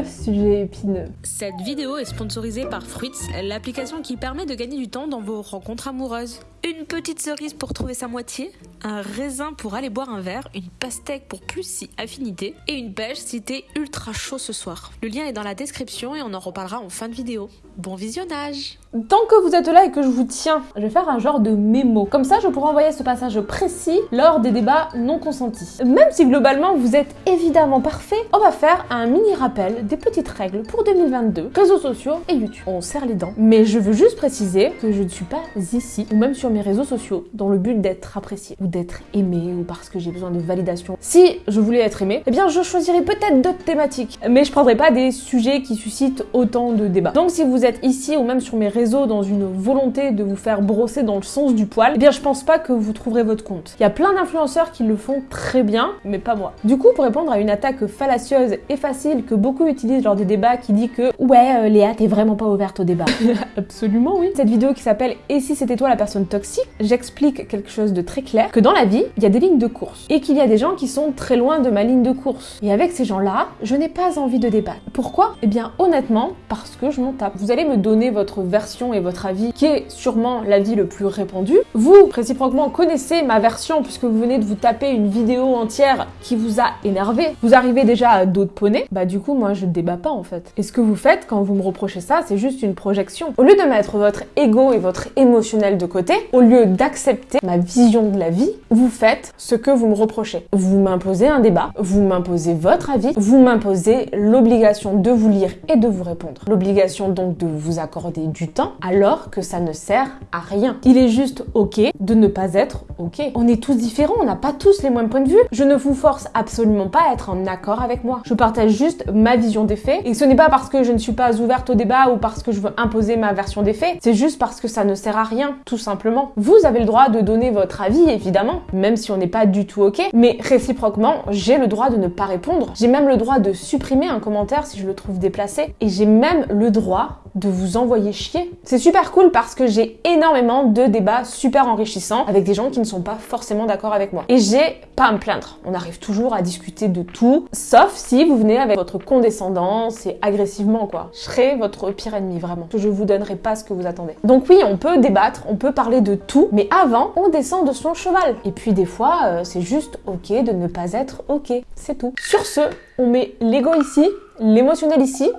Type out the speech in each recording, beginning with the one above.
le sujet épineux. Cette vidéo est sponsorisée par Fruits, l'application qui permet de gagner du temps dans vos rencontres amoureuses. Une petite cerise pour trouver sa moitié, un raisin pour aller boire un verre, une pastèque pour plus si affinité, et une pêche si t'es ultra chaud ce soir. Le lien est dans la description et on en reparlera en fin de vidéo. Bon visionnage Tant que vous êtes là et que je vous tiens, je vais faire un genre de mémo. Comme ça, je pourrai envoyer ce passage précis lors des débats non consentis. Même si globalement vous êtes évidemment parfait, on va faire un mini rappel des petites règles pour 2022, réseaux sociaux et YouTube. On serre les dents. Mais je veux juste préciser que je ne suis pas ici, ou même sur mes réseaux sociaux, dans le but d'être apprécié, ou d'être aimé, ou parce que j'ai besoin de validation. Si je voulais être aimé, eh bien je choisirais peut-être d'autres thématiques. Mais je prendrais pas des sujets qui suscitent autant de débats. Donc si vous êtes ici, ou même sur mes réseaux dans une volonté de vous faire brosser dans le sens du poil, eh bien je pense pas que vous trouverez votre compte. Il y a plein d'influenceurs qui le font très bien, mais pas moi. Du coup, pour répondre à une attaque fallacieuse et facile que beaucoup utilisent lors des débats qui dit que ouais, euh, Léa, t'es vraiment pas ouverte au débat. Absolument oui. Cette vidéo qui s'appelle Et si c'était toi la personne toxique, j'explique quelque chose de très clair, que dans la vie, il y a des lignes de course et qu'il y a des gens qui sont très loin de ma ligne de course. Et avec ces gens-là, je n'ai pas envie de débattre. Pourquoi? Eh bien honnêtement, parce que je m'en tape. Vous allez me donner votre version et votre avis, qui est sûrement l'avis le plus répandu. Vous, réciproquement, connaissez ma version puisque vous venez de vous taper une vidéo entière qui vous a énervé. Vous arrivez déjà à d'autres poneys. Bah du coup, moi, je débat pas en fait. Et ce que vous faites quand vous me reprochez ça, c'est juste une projection. Au lieu de mettre votre ego et votre émotionnel de côté, au lieu d'accepter ma vision de la vie, vous faites ce que vous me reprochez. Vous m'imposez un débat, vous m'imposez votre avis, vous m'imposez l'obligation de vous lire et de vous répondre. L'obligation donc de vous accorder du alors que ça ne sert à rien. Il est juste ok de ne pas être ok. On est tous différents, on n'a pas tous les mêmes points de vue. Je ne vous force absolument pas à être en accord avec moi. Je partage juste ma vision des faits et ce n'est pas parce que je ne suis pas ouverte au débat ou parce que je veux imposer ma version des faits, c'est juste parce que ça ne sert à rien, tout simplement. Vous avez le droit de donner votre avis, évidemment, même si on n'est pas du tout ok, mais réciproquement, j'ai le droit de ne pas répondre. J'ai même le droit de supprimer un commentaire si je le trouve déplacé et j'ai même le droit de vous envoyer chier. C'est super cool parce que j'ai énormément de débats super enrichissants avec des gens qui ne sont pas forcément d'accord avec moi. Et j'ai pas à me plaindre. On arrive toujours à discuter de tout, sauf si vous venez avec votre condescendance et agressivement quoi. Je serai votre pire ennemi vraiment. Je vous donnerai pas ce que vous attendez. Donc oui, on peut débattre, on peut parler de tout, mais avant, on descend de son cheval. Et puis des fois, euh, c'est juste ok de ne pas être ok. C'est tout. Sur ce, on met l'ego ici, l'émotionnel ici,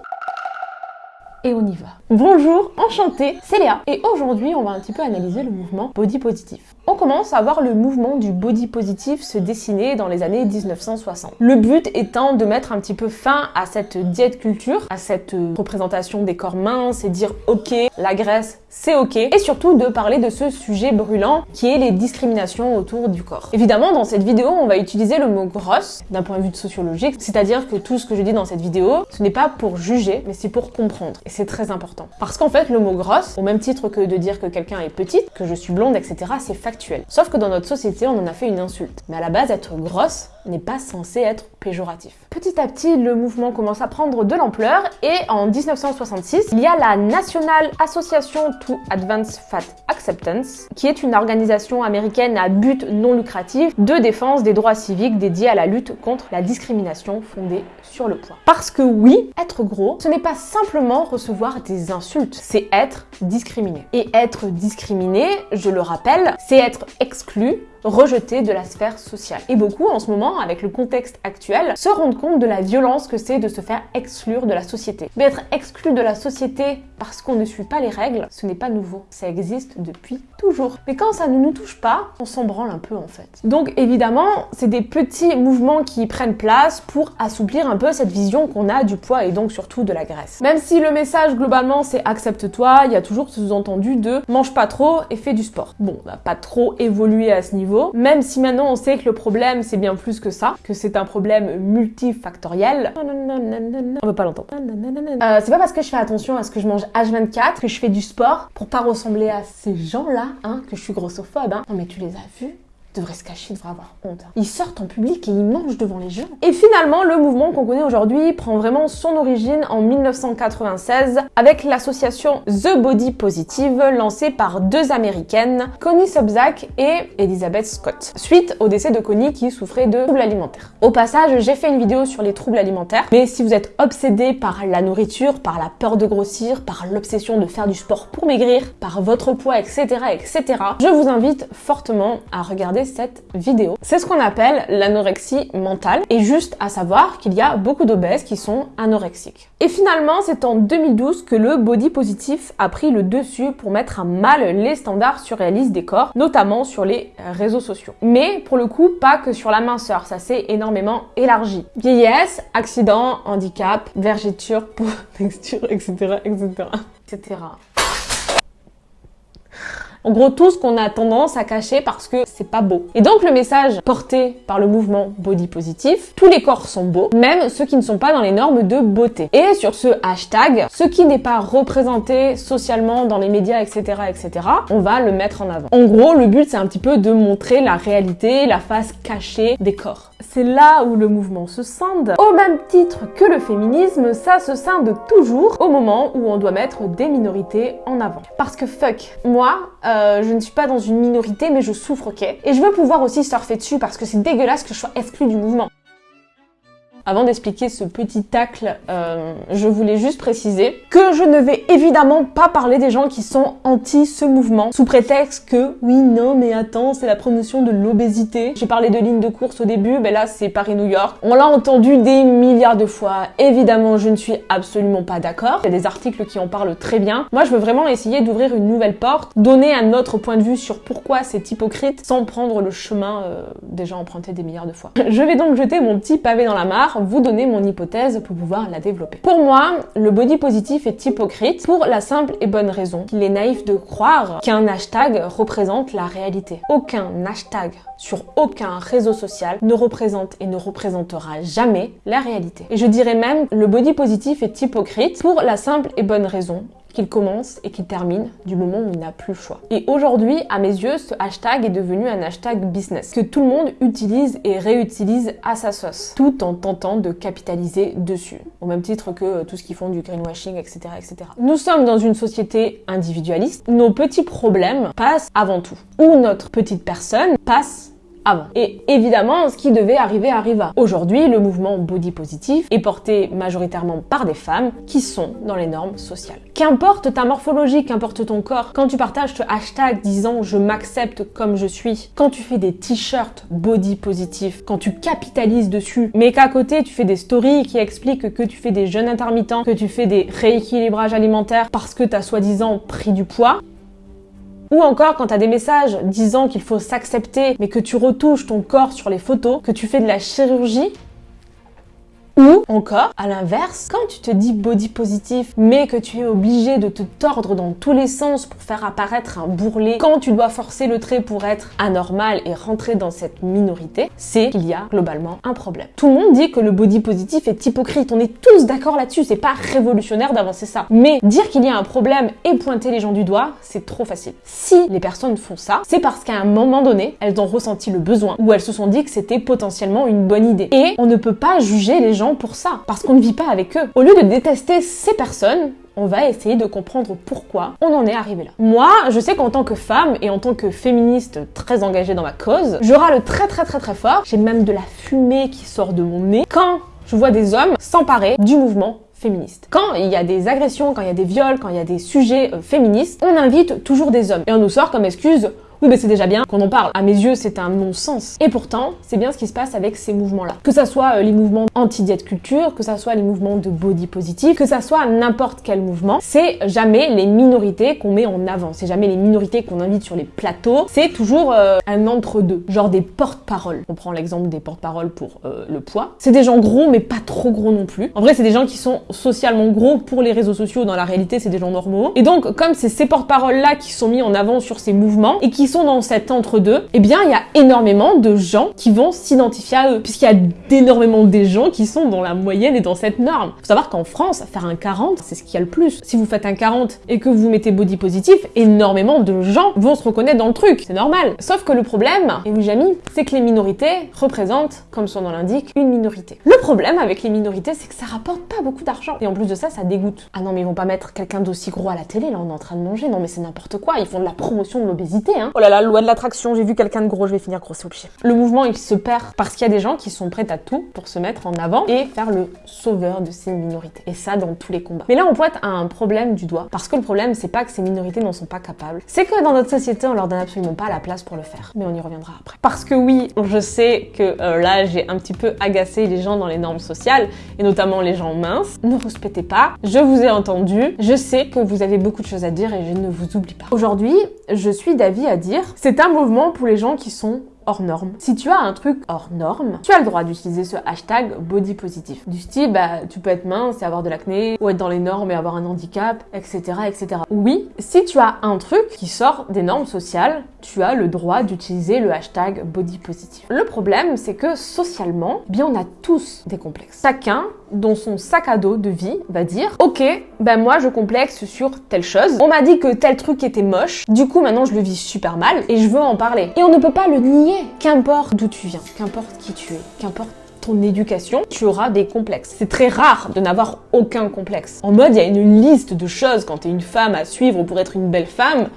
et on y va. Bonjour, enchantée, c'est Léa et aujourd'hui on va un petit peu analyser le mouvement body positif. On commence à voir le mouvement du body positif se dessiner dans les années 1960. Le but étant de mettre un petit peu fin à cette diète culture, à cette représentation des corps minces et dire ok, la graisse c'est ok, et surtout de parler de ce sujet brûlant qui est les discriminations autour du corps. Évidemment, dans cette vidéo, on va utiliser le mot grosse d'un point de vue sociologique, c'est-à-dire que tout ce que je dis dans cette vidéo, ce n'est pas pour juger, mais c'est pour comprendre, et c'est très important. Parce qu'en fait, le mot grosse, au même titre que de dire que quelqu'un est petite, que je suis blonde, etc., c'est factuel. Sauf que dans notre société, on en a fait une insulte. Mais à la base, être grosse n'est pas censé être péjoratif. Petit à petit, le mouvement commence à prendre de l'ampleur et en 1966, il y a la National Association to Advance Fat Acceptance, qui est une organisation américaine à but non lucratif de défense des droits civiques dédiée à la lutte contre la discrimination fondée sur le poids. Parce que oui, être gros, ce n'est pas simplement recevoir des insultes, c'est être discriminé. Et être discriminé, je le rappelle, c'est être exclu rejeté de la sphère sociale. Et beaucoup en ce moment, avec le contexte actuel, se rendent compte de la violence que c'est de se faire exclure de la société. Mais être exclu de la société parce qu'on ne suit pas les règles, ce n'est pas nouveau. Ça existe depuis toujours. Mais quand ça ne nous touche pas, on s'en branle un peu en fait. Donc évidemment, c'est des petits mouvements qui prennent place pour assouplir un peu cette vision qu'on a du poids et donc surtout de la graisse. Même si le message globalement c'est accepte-toi, il y a toujours ce sous-entendu de mange pas trop et fais du sport. Bon, on va pas trop évoluer à ce niveau même si maintenant on sait que le problème c'est bien plus que ça, que c'est un problème multifactoriel. On veut pas l'entendre. Euh, c'est pas parce que je fais attention à ce que je mange H24 que je fais du sport pour pas ressembler à ces gens-là, hein, que je suis grossophobe. Hein. Non mais tu les as vus devrait se cacher, devrait avoir honte. Ils sortent en public et ils mangent devant les gens. Et finalement, le mouvement qu'on connaît aujourd'hui prend vraiment son origine en 1996 avec l'association The Body Positive lancée par deux américaines, Connie Sobzak et Elizabeth Scott, suite au décès de Connie qui souffrait de troubles alimentaires. Au passage, j'ai fait une vidéo sur les troubles alimentaires, mais si vous êtes obsédé par la nourriture, par la peur de grossir, par l'obsession de faire du sport pour maigrir, par votre poids, etc., etc., je vous invite fortement à regarder cette vidéo. C'est ce qu'on appelle l'anorexie mentale, et juste à savoir qu'il y a beaucoup d'obèses qui sont anorexiques. Et finalement, c'est en 2012 que le body positif a pris le dessus pour mettre à mal les standards surréalistes des corps, notamment sur les réseaux sociaux. Mais pour le coup, pas que sur la minceur, ça s'est énormément élargi. Vieillesse, accident, handicap, vergeture, peau, texture, etc., etc., etc. En gros, tout ce qu'on a tendance à cacher parce que c'est pas beau. Et donc le message porté par le mouvement body positif, tous les corps sont beaux, même ceux qui ne sont pas dans les normes de beauté. Et sur ce hashtag, ce qui n'est pas représenté socialement dans les médias, etc., etc., on va le mettre en avant. En gros, le but c'est un petit peu de montrer la réalité, la face cachée des corps. C'est là où le mouvement se scinde. Au même titre que le féminisme, ça se scinde toujours au moment où on doit mettre des minorités en avant. Parce que fuck, moi, euh, je ne suis pas dans une minorité, mais je souffre, ok Et je veux pouvoir aussi surfer dessus parce que c'est dégueulasse que je sois exclue du mouvement. Avant d'expliquer ce petit tacle, euh, je voulais juste préciser que je ne vais évidemment pas parler des gens qui sont anti ce mouvement sous prétexte que oui, non, mais attends, c'est la promotion de l'obésité. J'ai parlé de ligne de course au début, mais là c'est Paris-New York. On l'a entendu des milliards de fois. Évidemment, je ne suis absolument pas d'accord. Il y a des articles qui en parlent très bien. Moi, je veux vraiment essayer d'ouvrir une nouvelle porte, donner un autre point de vue sur pourquoi c'est hypocrite sans prendre le chemin euh, déjà emprunté des milliards de fois. Je vais donc jeter mon petit pavé dans la mare vous donner mon hypothèse pour pouvoir la développer. Pour moi, le body positif est hypocrite pour la simple et bonne raison qu'il est naïf de croire qu'un hashtag représente la réalité. Aucun hashtag sur aucun réseau social ne représente et ne représentera jamais la réalité. Et je dirais même le body positif est hypocrite pour la simple et bonne raison qu'il commence et qu'il termine du moment où il n'a plus le choix. Et aujourd'hui, à mes yeux, ce hashtag est devenu un hashtag business que tout le monde utilise et réutilise à sa sauce, tout en tentant de capitaliser dessus, au même titre que euh, tout ce qu'ils font du greenwashing, etc., etc. Nous sommes dans une société individualiste, nos petits problèmes passent avant tout, ou notre petite personne passe et évidemment, ce qui devait arriver arriva. Aujourd'hui, le mouvement body positif est porté majoritairement par des femmes qui sont dans les normes sociales. Qu'importe ta morphologie, qu'importe ton corps, quand tu partages ce hashtag disant je m'accepte comme je suis, quand tu fais des t-shirts body positif, quand tu capitalises dessus, mais qu'à côté tu fais des stories qui expliquent que tu fais des jeûnes intermittents, que tu fais des rééquilibrages alimentaires parce que t'as soi-disant pris du poids, ou encore quand t'as des messages disant qu'il faut s'accepter, mais que tu retouches ton corps sur les photos, que tu fais de la chirurgie, ou encore, à l'inverse, quand tu te dis body positif, mais que tu es obligé de te tordre dans tous les sens pour faire apparaître un bourrelet, quand tu dois forcer le trait pour être anormal et rentrer dans cette minorité, c'est qu'il y a globalement un problème. Tout le monde dit que le body positif est hypocrite, on est tous d'accord là-dessus, c'est pas révolutionnaire d'avancer ça. Mais dire qu'il y a un problème et pointer les gens du doigt, c'est trop facile. Si les personnes font ça, c'est parce qu'à un moment donné, elles ont ressenti le besoin ou elles se sont dit que c'était potentiellement une bonne idée. Et on ne peut pas juger les gens pour ça, parce qu'on ne vit pas avec eux. Au lieu de détester ces personnes, on va essayer de comprendre pourquoi on en est arrivé là. Moi, je sais qu'en tant que femme et en tant que féministe très engagée dans ma cause, je râle très très très très fort. J'ai même de la fumée qui sort de mon nez quand je vois des hommes s'emparer du mouvement féministe. Quand il y a des agressions, quand il y a des viols, quand il y a des sujets euh, féministes, on invite toujours des hommes. Et on nous sort comme excuse oui, mais c'est déjà bien qu'on en parle. À mes yeux, c'est un non-sens. Et pourtant, c'est bien ce qui se passe avec ces mouvements-là. Que ça soit euh, les mouvements anti-diète culture, que ça soit les mouvements de body positif, que ça soit n'importe quel mouvement, c'est jamais les minorités qu'on met en avant. C'est jamais les minorités qu'on invite sur les plateaux. C'est toujours euh, un entre-deux. Genre des porte-paroles. On prend l'exemple des porte-paroles pour euh, le poids. C'est des gens gros, mais pas trop gros non plus. En vrai, c'est des gens qui sont socialement gros pour les réseaux sociaux. Dans la réalité, c'est des gens normaux. Et donc, comme c'est ces porte-paroles-là qui sont mis en avant sur ces mouvements et qui sont dans cet entre-deux, eh bien, il y a énormément de gens qui vont s'identifier à eux, puisqu'il y a d'énormément des gens qui sont dans la moyenne et dans cette norme. Faut savoir qu'en France, faire un 40, c'est ce qu'il y a le plus. Si vous faites un 40 et que vous mettez body positif, énormément de gens vont se reconnaître dans le truc. C'est normal. Sauf que le problème, et oui, Jamy, c'est que les minorités représentent, comme son nom l'indique, une minorité. Le problème avec les minorités, c'est que ça rapporte pas beaucoup d'argent. Et en plus de ça, ça dégoûte. Ah non, mais ils vont pas mettre quelqu'un d'aussi gros à la télé, là, on est en train de manger. Non, mais c'est n'importe quoi. Ils font de la promotion de l'obésité, hein. Oh là là, loi de l'attraction, j'ai vu quelqu'un de gros, je vais finir gros au pied. Le mouvement, il se perd parce qu'il y a des gens qui sont prêts à tout pour se mettre en avant et faire le sauveur de ces minorités. Et ça, dans tous les combats. Mais là, on pointe à un problème du doigt. Parce que le problème, c'est pas que ces minorités n'en sont pas capables. C'est que dans notre société, on leur donne absolument pas la place pour le faire. Mais on y reviendra après. Parce que oui, je sais que euh, là, j'ai un petit peu agacé les gens dans les normes sociales, et notamment les gens minces. Ne respectez pas. Je vous ai entendu. Je sais que vous avez beaucoup de choses à dire et je ne vous oublie pas. Aujourd'hui, je suis d'avis à dire, c'est un mouvement pour les gens qui sont hors norme. Si tu as un truc hors norme, tu as le droit d'utiliser ce hashtag body positif. Du style, bah, tu peux être mince et avoir de l'acné, ou être dans les normes et avoir un handicap, etc., etc. Oui, si tu as un truc qui sort des normes sociales, tu as le droit d'utiliser le hashtag body positif. Le problème, c'est que socialement, bien, on a tous des complexes. Chacun, dans son sac à dos de vie, va dire, ok, ben moi, je complexe sur telle chose. On m'a dit que tel truc était moche. Du coup, maintenant, je le vis super mal et je veux en parler. Et on ne peut pas le nier Qu'importe d'où tu viens, qu'importe qui tu es, qu'importe ton éducation, tu auras des complexes. C'est très rare de n'avoir aucun complexe. En mode, il y a une liste de choses quand t'es une femme à suivre pour être une belle femme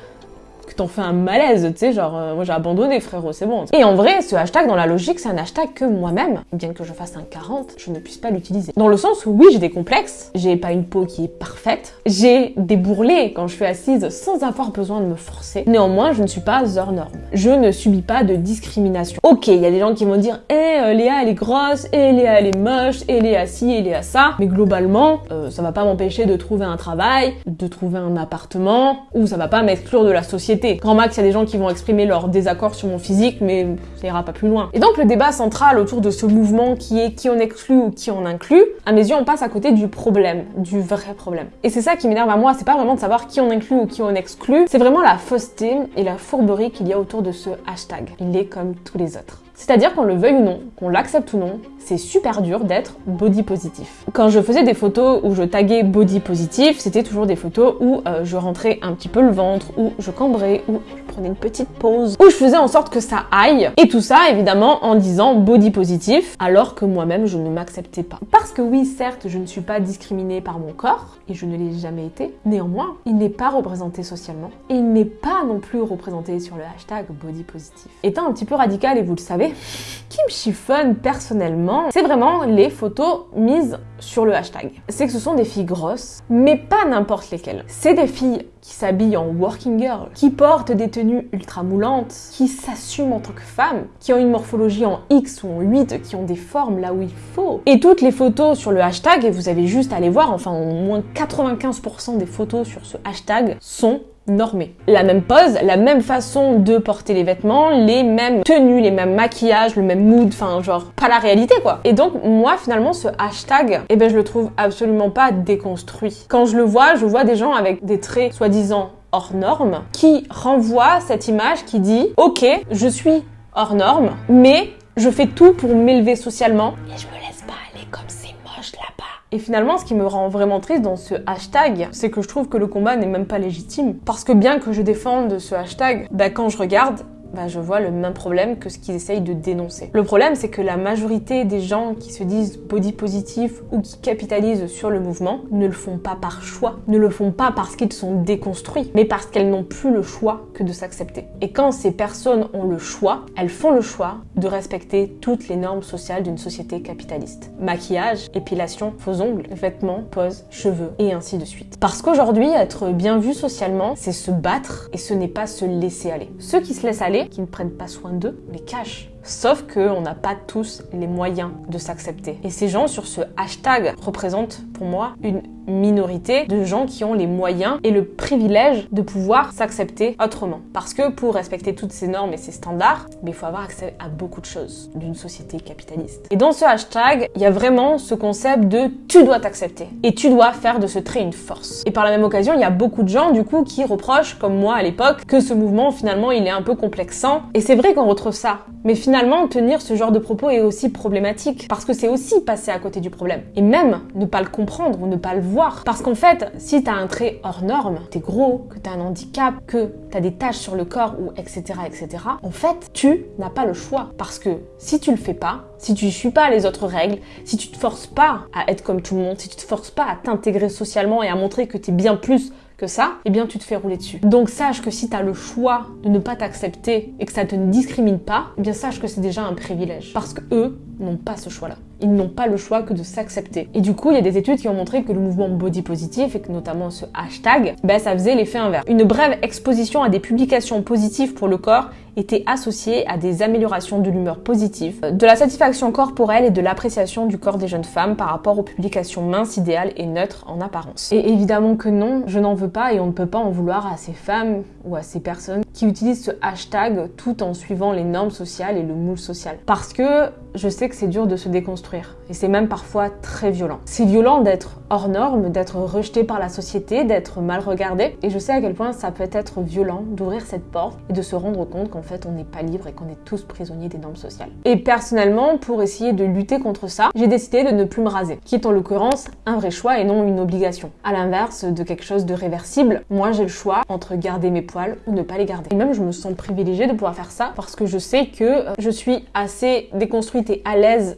t'en fais un malaise, tu sais, genre, euh, moi j'ai abandonné, frérot, c'est bon. Et en vrai, ce hashtag, dans la logique, c'est un hashtag que moi-même, bien que je fasse un 40, je ne puisse pas l'utiliser. Dans le sens où, oui, j'ai des complexes, j'ai pas une peau qui est parfaite, j'ai des bourrelets quand je suis assise sans avoir besoin de me forcer. Néanmoins, je ne suis pas hors norme. Je ne subis pas de discrimination. Ok, il y a des gens qui vont dire, eh, euh, Léa, elle est grosse, et Léa, elle est moche, et Léa ci, et Léa ça, mais globalement, euh, ça va pas m'empêcher de trouver un travail, de trouver un appartement, ou ça va pas m'exclure de la Grand max, il y a des gens qui vont exprimer leur désaccord sur mon physique, mais ça ira pas plus loin. Et donc le débat central autour de ce mouvement qui est qui on exclut ou qui on inclut, à mes yeux, on passe à côté du problème, du vrai problème. Et c'est ça qui m'énerve à moi, c'est pas vraiment de savoir qui on inclut ou qui on exclut, c'est vraiment la fausseté et la fourberie qu'il y a autour de ce hashtag. Il est comme tous les autres. C'est-à-dire qu'on le veuille ou non, qu'on l'accepte ou non, c'est super dur d'être body positif. Quand je faisais des photos où je taguais body positif, c'était toujours des photos où euh, je rentrais un petit peu le ventre, où je cambrais, où je prenais une petite pause, où je faisais en sorte que ça aille. Et tout ça, évidemment, en disant body positif, alors que moi-même, je ne m'acceptais pas. Parce que oui, certes, je ne suis pas discriminée par mon corps, et je ne l'ai jamais été. Néanmoins, il n'est pas représenté socialement, et il n'est pas non plus représenté sur le hashtag body positif. Étant un petit peu radical, et vous le savez, qui me chiffonne personnellement, c'est vraiment les photos mises sur le hashtag. C'est que ce sont des filles grosses, mais pas n'importe lesquelles. C'est des filles qui s'habillent en working girl, qui portent des tenues ultra moulantes, qui s'assument en tant que femmes, qui ont une morphologie en X ou en 8, qui ont des formes là où il faut. Et toutes les photos sur le hashtag, et vous avez juste à aller voir, enfin au moins 95% des photos sur ce hashtag sont normé. La même pose, la même façon de porter les vêtements, les mêmes tenues, les mêmes maquillages, le même mood, enfin genre pas la réalité quoi. Et donc moi finalement ce hashtag, eh ben je le trouve absolument pas déconstruit. Quand je le vois, je vois des gens avec des traits soi-disant hors normes qui renvoient cette image qui dit ok je suis hors norme mais je fais tout pour m'élever socialement et je me laisse pas aller comme c'est moche là-bas. Et finalement, ce qui me rend vraiment triste dans ce hashtag, c'est que je trouve que le combat n'est même pas légitime. Parce que bien que je défende ce hashtag, bah quand je regarde, bah, je vois le même problème que ce qu'ils essayent de dénoncer. Le problème, c'est que la majorité des gens qui se disent body positif ou qui capitalisent sur le mouvement ne le font pas par choix, ne le font pas parce qu'ils sont déconstruits, mais parce qu'elles n'ont plus le choix que de s'accepter. Et quand ces personnes ont le choix, elles font le choix de respecter toutes les normes sociales d'une société capitaliste. Maquillage, épilation, faux ongles, vêtements, pose, cheveux, et ainsi de suite. Parce qu'aujourd'hui, être bien vu socialement, c'est se battre et ce n'est pas se laisser aller. Ceux qui se laissent aller qui ne prennent pas soin d'eux les cachent Sauf qu'on n'a pas tous les moyens de s'accepter. Et ces gens sur ce hashtag représentent pour moi une minorité de gens qui ont les moyens et le privilège de pouvoir s'accepter autrement. Parce que pour respecter toutes ces normes et ces standards, il faut avoir accès à beaucoup de choses d'une société capitaliste. Et dans ce hashtag, il y a vraiment ce concept de tu dois t'accepter et tu dois faire de ce trait une force. Et par la même occasion, il y a beaucoup de gens du coup qui reprochent, comme moi à l'époque, que ce mouvement finalement il est un peu complexant. Et c'est vrai qu'on retrouve ça. Mais finalement, tenir ce genre de propos est aussi problématique parce que c'est aussi passer à côté du problème. Et même ne pas le comprendre ou ne pas le voir parce qu'en fait, si t'as un trait hors norme, t'es gros, que t'as un handicap, que t'as des taches sur le corps ou etc etc, en fait, tu n'as pas le choix. Parce que si tu le fais pas, si tu suis pas les autres règles, si tu te forces pas à être comme tout le monde, si tu te forces pas à t'intégrer socialement et à montrer que t'es bien plus ça, eh bien tu te fais rouler dessus. Donc sache que si tu as le choix de ne pas t'accepter et que ça te ne discrimine pas, eh bien sache que c'est déjà un privilège. Parce que eux n'ont pas ce choix-là. Ils n'ont pas le choix que de s'accepter. Et du coup, il y a des études qui ont montré que le mouvement body positif, et que notamment ce hashtag, ben, ça faisait l'effet inverse. Une brève exposition à des publications positives pour le corps était associée à des améliorations de l'humeur positive, de la satisfaction corporelle et de l'appréciation du corps des jeunes femmes par rapport aux publications minces, idéales et neutres en apparence. Et évidemment que non, je n'en veux pas et on ne peut pas en vouloir à ces femmes ou à ces personnes qui utilisent ce hashtag tout en suivant les normes sociales et le moule social. Parce que je sais que c'est dur de se déconstruire et c'est même parfois très violent. C'est violent d'être hors norme, d'être rejeté par la société, d'être mal regardé et je sais à quel point ça peut être violent d'ouvrir cette porte et de se rendre compte qu'en fait on n'est pas libre et qu'on est tous prisonniers des normes sociales. Et personnellement, pour essayer de lutter contre ça, j'ai décidé de ne plus me raser, qui est en l'occurrence un vrai choix et non une obligation. À l'inverse de quelque chose de réversible, moi j'ai le choix entre garder mes poils ou ne pas les garder. Et même je me sens privilégiée de pouvoir faire ça parce que je sais que euh, je suis assez déconstruite et à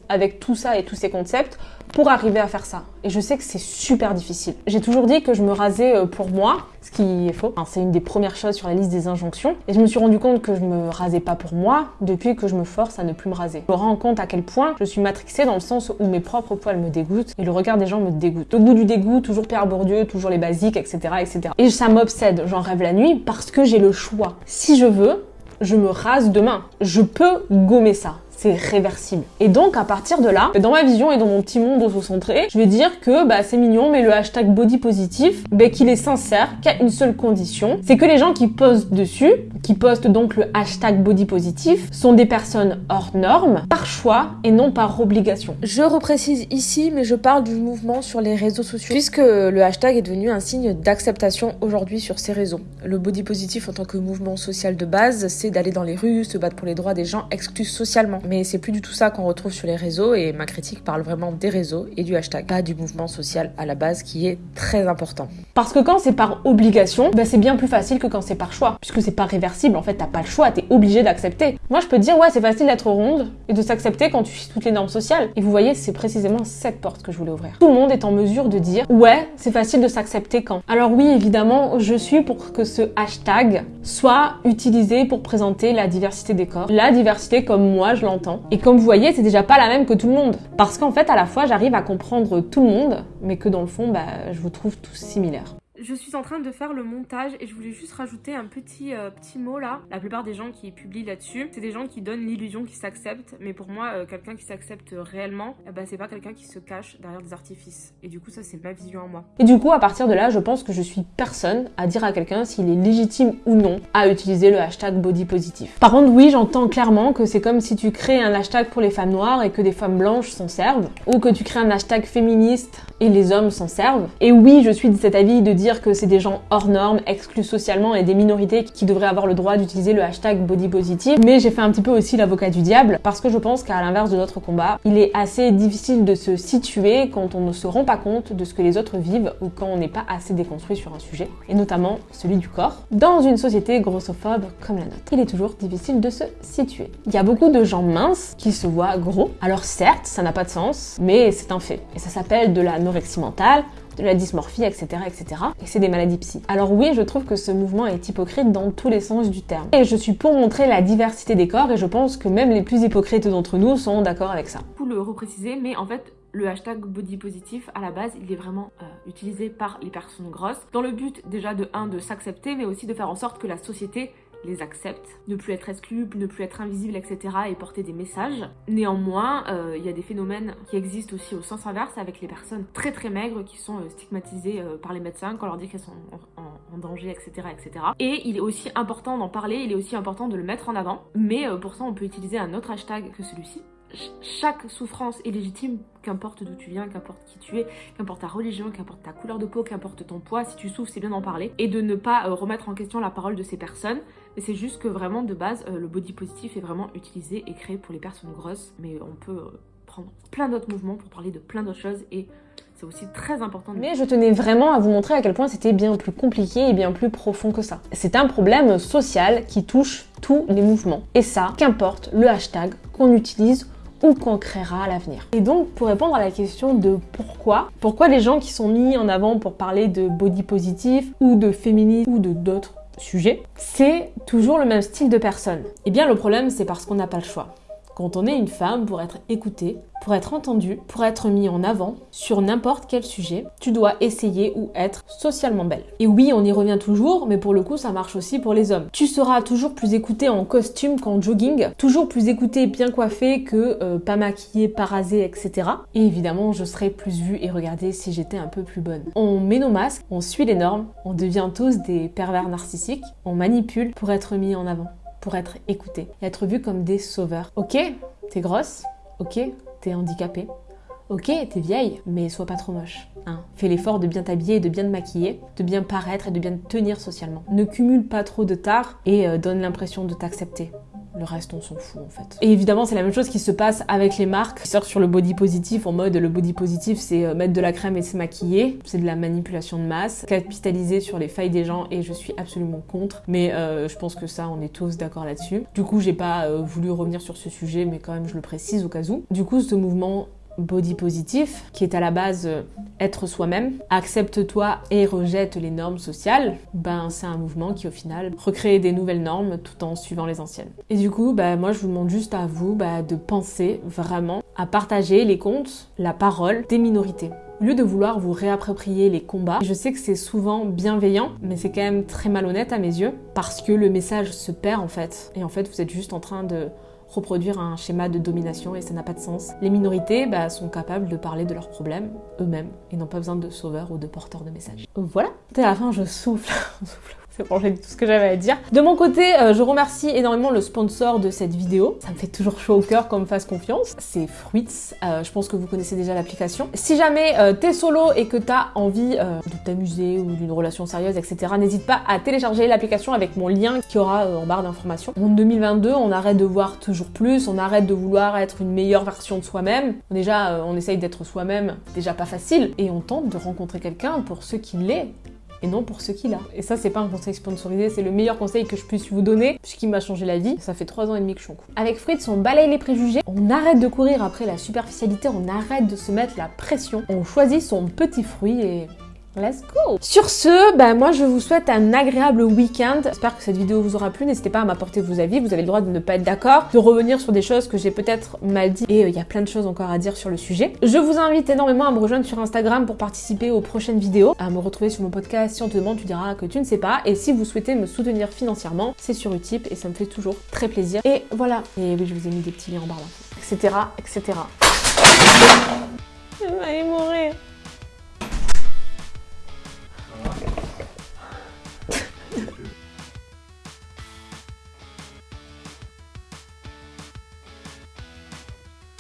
avec tout ça et tous ces concepts pour arriver à faire ça. Et je sais que c'est super difficile. J'ai toujours dit que je me rasais euh, pour moi, ce qui est faux. c'est une des premières choses sur la liste des injonctions. Et je me suis rendu compte que je me rasais pas pour moi depuis que je me force à ne plus me raser. Je me rends compte à quel point je suis matrixée dans le sens où mes propres poils me dégoûtent et le regard des gens me dégoûte. Au bout du dégoût, toujours Pierre Bourdieu, toujours les basiques, etc., etc. Et ça m'obsède. J'en rêve la nuit parce que j'ai le choix. Si je veux, je me rase demain. Je peux gommer ça c'est réversible. Et donc à partir de là, dans ma vision et dans mon petit monde auto-centré, je vais dire que bah, c'est mignon, mais le hashtag body positif, bah, qu'il est sincère, qu'à une seule condition, c'est que les gens qui postent dessus, qui postent donc le hashtag body positif, sont des personnes hors normes, par choix et non par obligation. Je reprécise ici, mais je parle du mouvement sur les réseaux sociaux, puisque le hashtag est devenu un signe d'acceptation aujourd'hui sur ces réseaux. Le body positif en tant que mouvement social de base, c'est d'aller dans les rues, se battre pour les droits des gens exclus socialement mais c'est plus du tout ça qu'on retrouve sur les réseaux et ma critique parle vraiment des réseaux et du hashtag, pas du mouvement social à la base qui est très important. Parce que quand c'est par obligation, ben c'est bien plus facile que quand c'est par choix, puisque c'est pas réversible, en fait t'as pas le choix, t'es obligé d'accepter. Moi je peux dire ouais c'est facile d'être ronde et de s'accepter quand tu suis toutes les normes sociales. Et vous voyez c'est précisément cette porte que je voulais ouvrir. Tout le monde est en mesure de dire ouais c'est facile de s'accepter quand. Alors oui évidemment je suis pour que ce hashtag soit utilisé pour présenter la diversité des corps, la diversité comme moi je l'entends et comme vous voyez, c'est déjà pas la même que tout le monde. Parce qu'en fait, à la fois, j'arrive à comprendre tout le monde, mais que dans le fond, bah, je vous trouve tous similaires je suis en train de faire le montage et je voulais juste rajouter un petit, euh, petit mot là. La plupart des gens qui publient là-dessus, c'est des gens qui donnent l'illusion qu'ils s'acceptent. Mais pour moi, euh, quelqu'un qui s'accepte réellement, eh ben, c'est pas quelqu'un qui se cache derrière des artifices. Et du coup, ça, c'est ma vision à moi. Et du coup, à partir de là, je pense que je suis personne à dire à quelqu'un s'il est légitime ou non à utiliser le hashtag body positif. Par contre, oui, j'entends clairement que c'est comme si tu crées un hashtag pour les femmes noires et que des femmes blanches s'en servent. Ou que tu crées un hashtag féministe et les hommes s'en servent. Et oui, je suis de cet avis de dire que c'est des gens hors normes, exclus socialement et des minorités qui devraient avoir le droit d'utiliser le hashtag body positive. Mais j'ai fait un petit peu aussi l'avocat du diable parce que je pense qu'à l'inverse de notre combat, il est assez difficile de se situer quand on ne se rend pas compte de ce que les autres vivent ou quand on n'est pas assez déconstruit sur un sujet, et notamment celui du corps, dans une société grossophobe comme la nôtre. Il est toujours difficile de se situer. Il y a beaucoup de gens minces qui se voient gros. Alors certes, ça n'a pas de sens, mais c'est un fait. Et ça s'appelle de l'anorexie mentale, la dysmorphie, etc. etc. Et c'est des maladies psy. Alors oui, je trouve que ce mouvement est hypocrite dans tous les sens du terme. Et je suis pour montrer la diversité des corps et je pense que même les plus hypocrites d'entre nous sont d'accord avec ça. Pour le repréciser, mais en fait, le hashtag body positif, à la base, il est vraiment euh, utilisé par les personnes grosses dans le but déjà de 1 de s'accepter, mais aussi de faire en sorte que la société les acceptent, ne plus être exclus, ne plus être invisibles, etc. et porter des messages. Néanmoins, euh, il y a des phénomènes qui existent aussi au sens inverse avec les personnes très très maigres qui sont euh, stigmatisées euh, par les médecins quand on leur dit qu'elles sont en, danger, etc., etc. Et il est aussi important d'en parler, il est aussi important de le mettre en avant, mais pour ça on peut utiliser un autre hashtag que celui-ci, chaque souffrance est légitime, qu'importe d'où tu viens, qu'importe qui tu es, qu'importe ta religion, qu'importe ta couleur de peau, qu'importe ton poids, si tu souffres, c'est bien d'en parler. Et de ne pas remettre en question la parole de ces personnes. C'est juste que vraiment, de base, euh, le body positif est vraiment utilisé et créé pour les personnes grosses. Mais on peut euh, prendre plein d'autres mouvements pour parler de plein d'autres choses et c'est aussi très important. Mais je tenais vraiment à vous montrer à quel point c'était bien plus compliqué et bien plus profond que ça. C'est un problème social qui touche tous les mouvements. Et ça, qu'importe le hashtag qu'on utilise ou qu'on créera à l'avenir. Et donc, pour répondre à la question de pourquoi, pourquoi les gens qui sont mis en avant pour parler de body positif ou de féminisme ou de d'autres sujets, c'est toujours le même style de personne. Eh bien, le problème, c'est parce qu'on n'a pas le choix. Quand on est une femme, pour être écoutée, pour être entendue, pour être mis en avant sur n'importe quel sujet, tu dois essayer ou être socialement belle. Et oui, on y revient toujours, mais pour le coup, ça marche aussi pour les hommes. Tu seras toujours plus écoutée en costume qu'en jogging, toujours plus écoutée bien coiffée que euh, pas maquillée, pas rasée, etc. Et évidemment, je serais plus vue et regardée si j'étais un peu plus bonne. On met nos masques, on suit les normes, on devient tous des pervers narcissiques, on manipule pour être mis en avant pour être écouté et être vu comme des sauveurs. Ok, t'es grosse, ok, t'es handicapée, ok, t'es vieille, mais sois pas trop moche. Hein. Fais l'effort de bien t'habiller et de bien te maquiller, de bien paraître et de bien te tenir socialement. Ne cumule pas trop de tard et euh, donne l'impression de t'accepter. Le reste, on s'en fout en fait. Et évidemment, c'est la même chose qui se passe avec les marques qui sortent sur le body positif en mode le body positif, c'est euh, mettre de la crème et se maquiller. C'est de la manipulation de masse, capitaliser sur les failles des gens et je suis absolument contre. Mais euh, je pense que ça, on est tous d'accord là-dessus. Du coup, j'ai pas euh, voulu revenir sur ce sujet, mais quand même, je le précise au cas où. Du coup, ce mouvement body positif, qui est à la base euh, être soi-même, accepte-toi et rejette les normes sociales, ben c'est un mouvement qui au final recrée des nouvelles normes tout en suivant les anciennes. Et du coup, ben, moi je vous demande juste à vous ben, de penser vraiment à partager les comptes, la parole des minorités. Au lieu de vouloir vous réapproprier les combats, je sais que c'est souvent bienveillant, mais c'est quand même très malhonnête à mes yeux, parce que le message se perd en fait. Et en fait, vous êtes juste en train de reproduire un schéma de domination et ça n'a pas de sens. Les minorités bah, sont capables de parler de leurs problèmes eux-mêmes et n'ont pas besoin de sauveurs ou de porteurs de messages. Voilà, à la fin je souffle. C'est bon, j'ai dit tout ce que j'avais à dire. De mon côté, euh, je remercie énormément le sponsor de cette vidéo. Ça me fait toujours chaud au cœur qu'on me fasse confiance. C'est Fruits. Euh, je pense que vous connaissez déjà l'application. Si jamais euh, t'es solo et que t'as envie de t'amuser ou d'une relation sérieuse, etc., n'hésite pas à télécharger l'application avec mon lien qui aura en barre d'informations. En 2022, on arrête de voir toujours plus, on arrête de vouloir être une meilleure version de soi-même. Déjà, on essaye d'être soi-même, déjà pas facile, et on tente de rencontrer quelqu'un pour ce qu'il est et non pour ce qu'il a. Et ça, c'est pas un conseil sponsorisé, c'est le meilleur conseil que je puisse vous donner, puisqu'il m'a changé la vie. Ça fait trois ans et demi que je suis en couple. Avec Fritz, on balaye les préjugés, on arrête de courir après la superficialité, on arrête de se mettre la pression, on choisit son petit fruit et Let's go Sur ce, bah moi je vous souhaite un agréable week-end. J'espère que cette vidéo vous aura plu. N'hésitez pas à m'apporter vos avis. Vous avez le droit de ne pas être d'accord, de revenir sur des choses que j'ai peut-être mal dit. Et euh, il y a plein de choses encore à dire sur le sujet. Je vous invite énormément à me rejoindre sur Instagram pour participer aux prochaines vidéos, à me retrouver sur mon podcast. Si on te demande, tu diras que tu ne sais pas. Et si vous souhaitez me soutenir financièrement, c'est sur Utip et ça me fait toujours très plaisir. Et voilà. Et oui, je vous ai mis des petits liens en barre etc., etc. Je vais mourir.